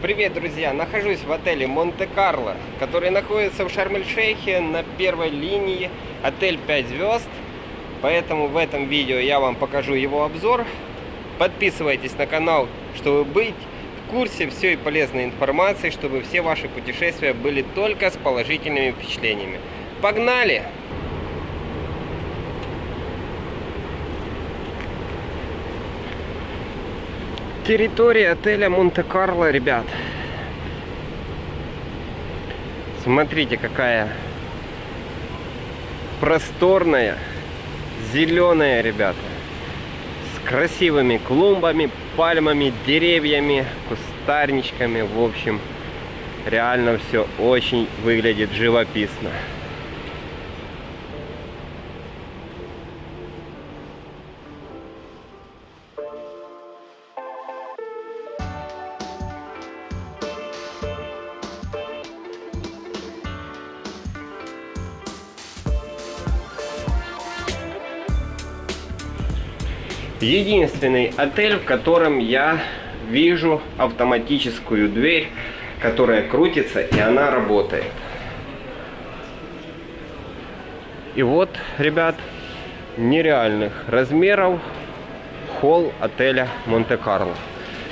привет, друзья! Нахожусь в отеле Монте-Карло, который находится в Шарм-эль-Шейхе на первой линии. Отель 5 звезд. Поэтому в этом видео я вам покажу его обзор. Подписывайтесь на канал, чтобы быть в курсе всей полезной информации, чтобы все ваши путешествия были только с положительными впечатлениями. Погнали! Территория отеля Монте-Карло, ребят. Смотрите, какая просторная, зеленая, ребята. С красивыми клумбами, пальмами, деревьями, кустарничками. В общем, реально все очень выглядит живописно. Единственный отель, в котором я вижу автоматическую дверь, которая крутится и она работает. И вот, ребят, нереальных размеров холл отеля Монте-Карло.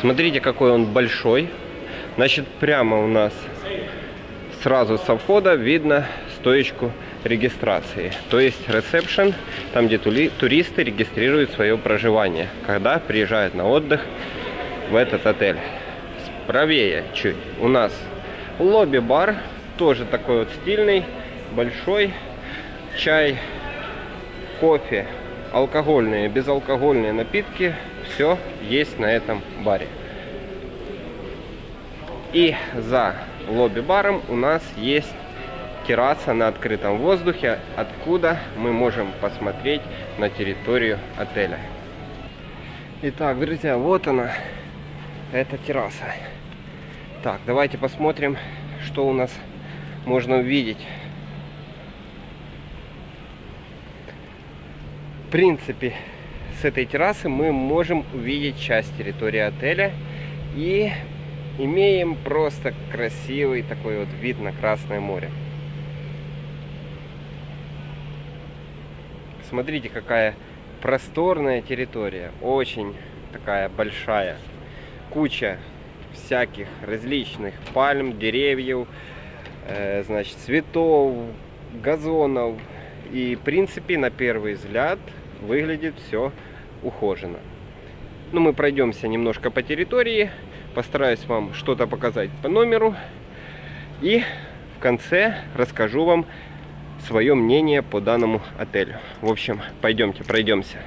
Смотрите, какой он большой. Значит, прямо у нас сразу со входа видно стоечку регистрации. То есть ресепшн, там где туристы регистрируют свое проживание, когда приезжают на отдых в этот отель. Правее чуть у нас лобби-бар, тоже такой вот стильный, большой. Чай, кофе, алкогольные, безалкогольные напитки, все есть на этом баре. И за лобби-баром у нас есть терраса на открытом воздухе, откуда мы можем посмотреть на территорию отеля. Итак, друзья, вот она, эта терраса. Так, давайте посмотрим, что у нас можно увидеть. В принципе, с этой террасы мы можем увидеть часть территории отеля и имеем просто красивый такой вот вид на Красное море. Смотрите, какая просторная территория. Очень такая большая. Куча всяких различных пальм, деревьев, э, значит, цветов, газонов. И, в принципе, на первый взгляд выглядит все ухоженно. Ну, мы пройдемся немножко по территории. Постараюсь вам что-то показать по номеру. И в конце расскажу вам свое мнение по данному отелю. В общем, пойдемте, пройдемся.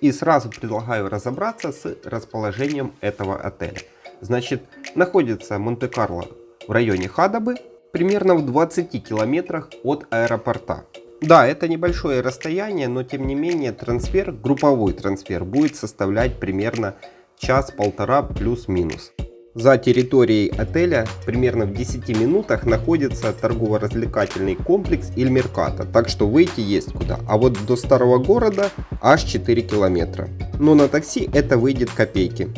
И сразу предлагаю разобраться с расположением этого отеля. Значит, находится Монте-Карло в районе Хадабы, примерно в 20 километрах от аэропорта. Да, это небольшое расстояние, но тем не менее трансфер, групповой трансфер, будет составлять примерно час-полтора плюс-минус. За территорией отеля примерно в 10 минутах находится торгово-развлекательный комплекс Ильмерката, так что выйти есть куда. А вот до старого города аж 4 километра. Но на такси это выйдет копейки.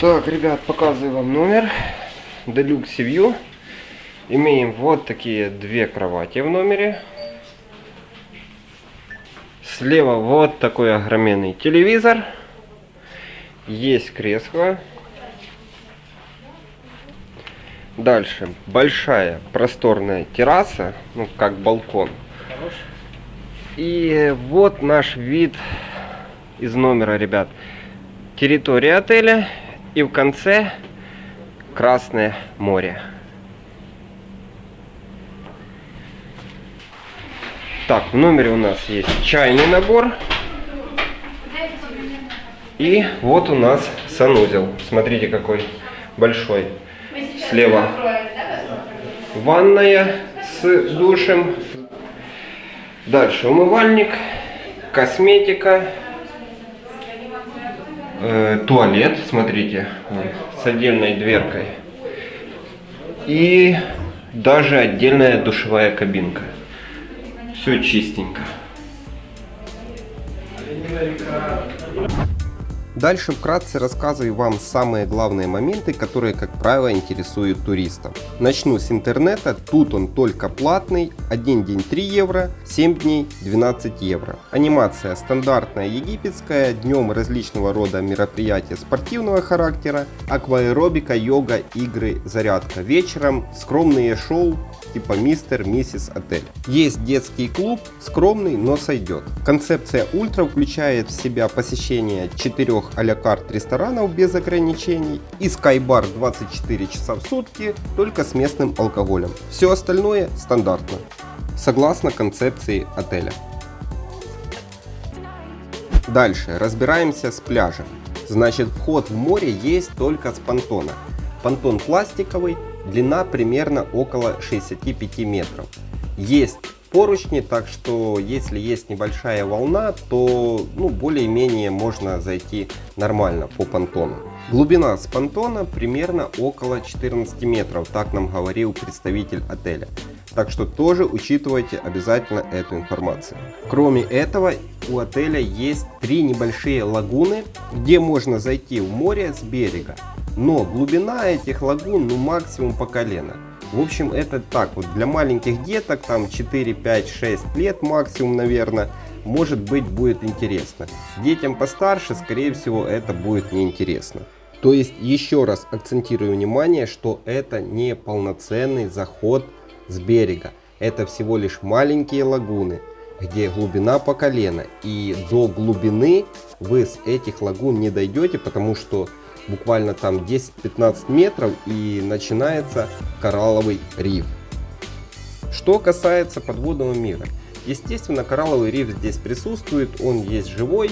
Так, ребят, показываю вам номер. Deluxe View. Имеем вот такие две кровати в номере. Слева вот такой огроменный телевизор. Есть кресло Дальше большая просторная терраса, ну как балкон. И вот наш вид из номера, ребят. Территория отеля и в конце Красное море. Так, в номере у нас есть чайный набор. И вот у нас санузел. Смотрите, какой большой. Слева ванная с душем. Дальше умывальник, косметика, э, туалет, смотрите, с отдельной дверкой. И даже отдельная душевая кабинка. Все чистенько. Дальше вкратце рассказываю вам самые главные моменты, которые, как правило, интересуют туристов. Начну с интернета, тут он только платный, один день 3 евро, 7 дней 12 евро. Анимация стандартная египетская, днем различного рода мероприятия спортивного характера, акваэробика, йога, игры, зарядка. Вечером скромные шоу типа мистер, миссис отель. Есть детский клуб, скромный, но сойдет. Концепция ультра включает в себя посещение четырех а карт ресторанов без ограничений и скайбар 24 часа в сутки, только с местным алкоголем. Все остальное стандартно, согласно концепции отеля. Дальше разбираемся с пляжем. Значит вход в море есть только с понтона. Понтон пластиковый, длина примерно около 65 метров. Есть поручни, так что если есть небольшая волна, то ну, более-менее можно зайти нормально по понтону. Глубина с понтона примерно около 14 метров, так нам говорил представитель отеля. Так что тоже учитывайте обязательно эту информацию. Кроме этого, у отеля есть три небольшие лагуны, где можно зайти в море с берега. Но глубина этих лагун ну максимум по колено. В общем, это так вот, для маленьких деток, там 4, 5, 6 лет максимум, наверное, может быть будет интересно. Детям постарше, скорее всего, это будет неинтересно. То есть, еще раз акцентирую внимание, что это не полноценный заход с берега. Это всего лишь маленькие лагуны, где глубина по колено. И до глубины вы с этих лагун не дойдете, потому что буквально там 10-15 метров и начинается коралловый риф. Что касается подводного мира. Естественно, коралловый риф здесь присутствует, он есть живой,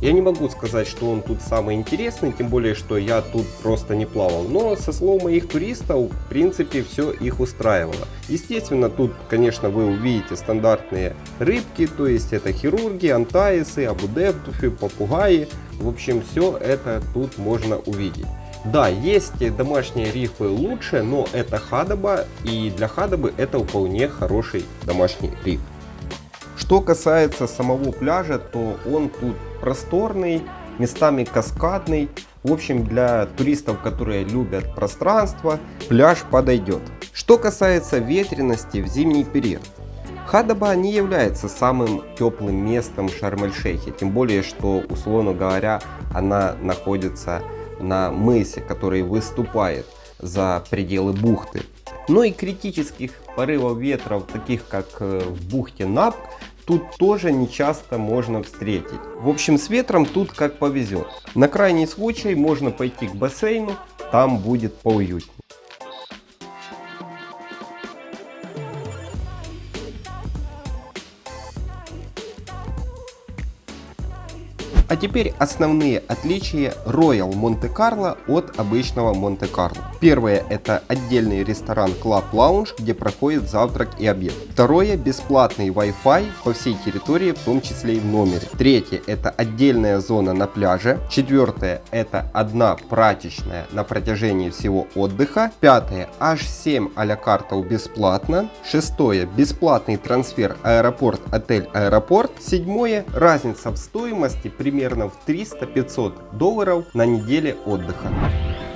я не могу сказать, что он тут самый интересный, тем более, что я тут просто не плавал. Но со слов моих туристов, в принципе, все их устраивало. Естественно, тут, конечно, вы увидите стандартные рыбки, то есть это хирурги, антаисы, абудептуфы, попугаи. В общем, все это тут можно увидеть. Да, есть домашние рифы лучше, но это хадоба, и для хадобы это вполне хороший домашний риф. Что касается самого пляжа, то он тут просторный, местами каскадный. В общем, для туристов, которые любят пространство, пляж подойдет. Что касается ветренности в зимний период. Хадаба не является самым теплым местом Шарм-эль-Шейхе, тем более, что, условно говоря, она находится на мысе, который выступает за пределы бухты. Но и критических порывов ветров, таких как э, в бухте Напк, тут тоже не часто можно встретить. В общем, с ветром тут как повезет. На крайний случай можно пойти к бассейну, там будет поуютнее. А теперь основные отличия Royal Monte-Carlo от обычного Монте-Карло. Первое это отдельный ресторан Club Lounge, где проходит завтрак и обед. Второе бесплатный Wi-Fi по всей территории, в том числе и в номере. Третье это отдельная зона на пляже. Четвертое это одна прачечная на протяжении всего отдыха. Пятое аж 7 а-ля картов бесплатно. Шестое бесплатный трансфер аэропорт-отель-аэропорт. Седьмое разница в стоимости примерно примерно в 300-500 долларов на неделе отдыха.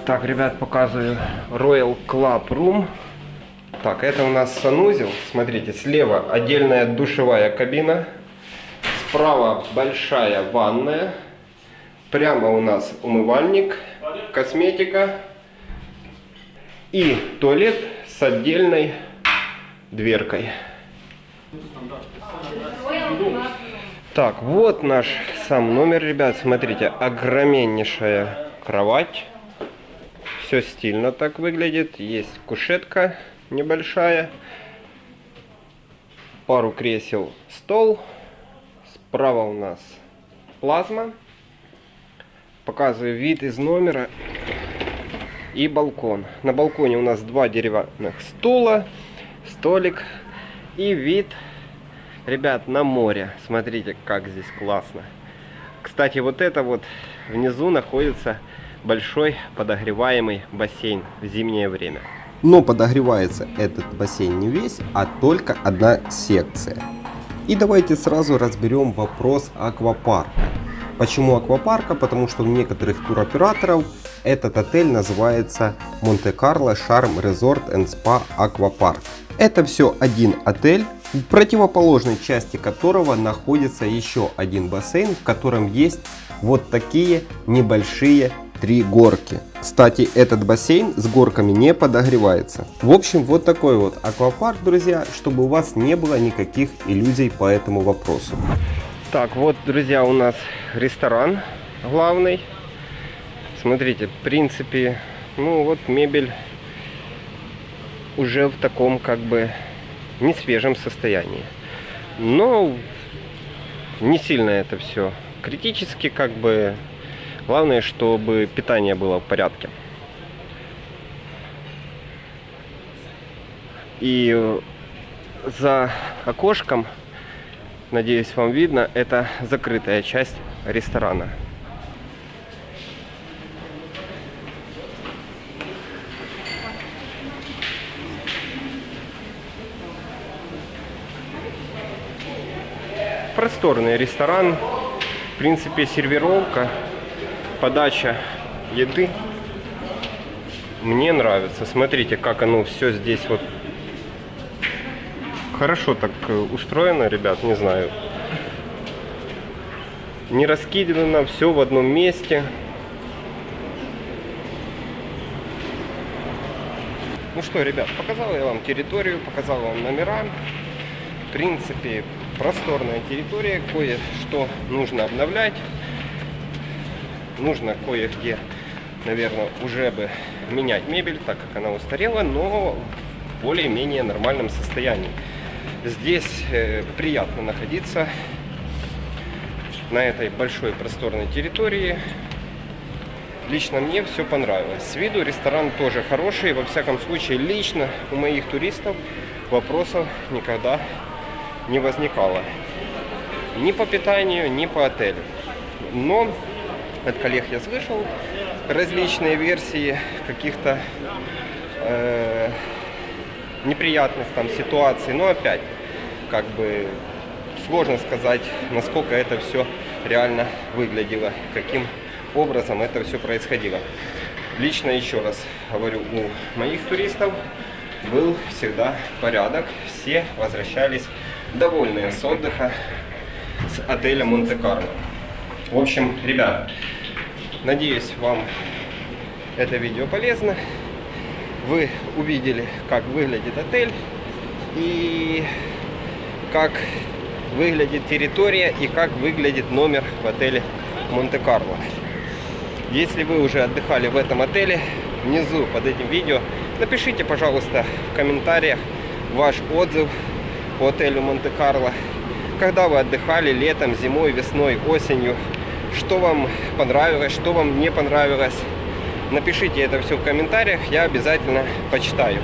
Так, ребят, показываю Royal Club Room. Так, это у нас санузел. Смотрите, слева отдельная душевая кабина. Справа большая ванная. Прямо у нас умывальник, косметика и туалет с отдельной дверкой. Так, вот наш сам номер, ребят. Смотрите, огроменнейшая кровать. Все стильно так выглядит. Есть кушетка небольшая. Пару кресел, стол. Справа у нас плазма. Показываю вид из номера и балкон. На балконе у нас два деревянных стула, столик и вид Ребят, на море. Смотрите, как здесь классно. Кстати, вот это вот внизу находится большой подогреваемый бассейн в зимнее время. Но подогревается этот бассейн не весь, а только одна секция. И давайте сразу разберем вопрос аквапарка. Почему аквапарка? Потому что у некоторых туроператоров этот отель называется Монте-Карло Шарм Резорт and Спа Аквапарк. Это все один отель, в противоположной части которого находится еще один бассейн, в котором есть вот такие небольшие три горки. Кстати, этот бассейн с горками не подогревается. В общем, вот такой вот аквапарк, друзья, чтобы у вас не было никаких иллюзий по этому вопросу. Так, вот, друзья, у нас ресторан главный. Смотрите, в принципе, ну вот мебель уже в таком как бы не свежем состоянии. Но не сильно это все критически, как бы главное, чтобы питание было в порядке. И за окошком, надеюсь, вам видно, это закрытая часть ресторана. Просторный ресторан. В принципе, сервировка, подача еды мне нравится. Смотрите, как оно все здесь вот хорошо так э, устроено, ребят, не знаю. Не раскидано, все в одном месте. Ну что, ребят, показал я вам территорию, показал вам номера. В принципе, просторная территория, кое-что нужно обновлять. Нужно кое-где, наверное, уже бы менять мебель, так как она устарела, но в более-менее нормальном состоянии. Здесь э, приятно находиться на этой большой просторной территории. Лично мне все понравилось. С виду ресторан тоже хороший. Во всяком случае, лично у моих туристов вопросов никогда не возникало. Ни по питанию, ни по отелю. Но от коллег я слышал различные версии каких-то э, неприятных там ситуаций. Но опять, как бы сложно сказать, насколько это все реально выглядело, каким образом это все происходило. Лично еще раз говорю, у моих туристов был всегда порядок. Все возвращались довольные с отдыха с отеля Монте-Карло. В общем, ребят, надеюсь, вам это видео полезно. Вы увидели, как выглядит отель и как выглядит территория и как выглядит номер в отеле Монте-Карло. Если вы уже отдыхали в этом отеле, внизу под этим видео напишите, пожалуйста, в комментариях ваш отзыв по отелю Монте-Карло. Когда вы отдыхали летом, зимой, весной, осенью, что вам понравилось, что вам не понравилось. Напишите это все в комментариях, я обязательно почитаю.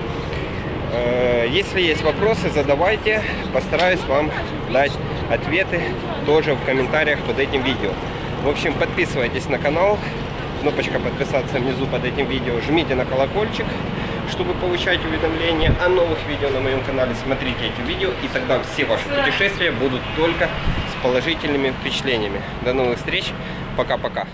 Э, если есть вопросы, задавайте, постараюсь вам дать ответы тоже в комментариях под этим видео. В общем, подписывайтесь на канал, кнопочка подписаться внизу под этим видео, жмите на колокольчик, чтобы получать уведомления о новых видео на моем канале. Смотрите эти видео, и тогда все ваши путешествия будут только с положительными впечатлениями. До новых встреч, пока-пока.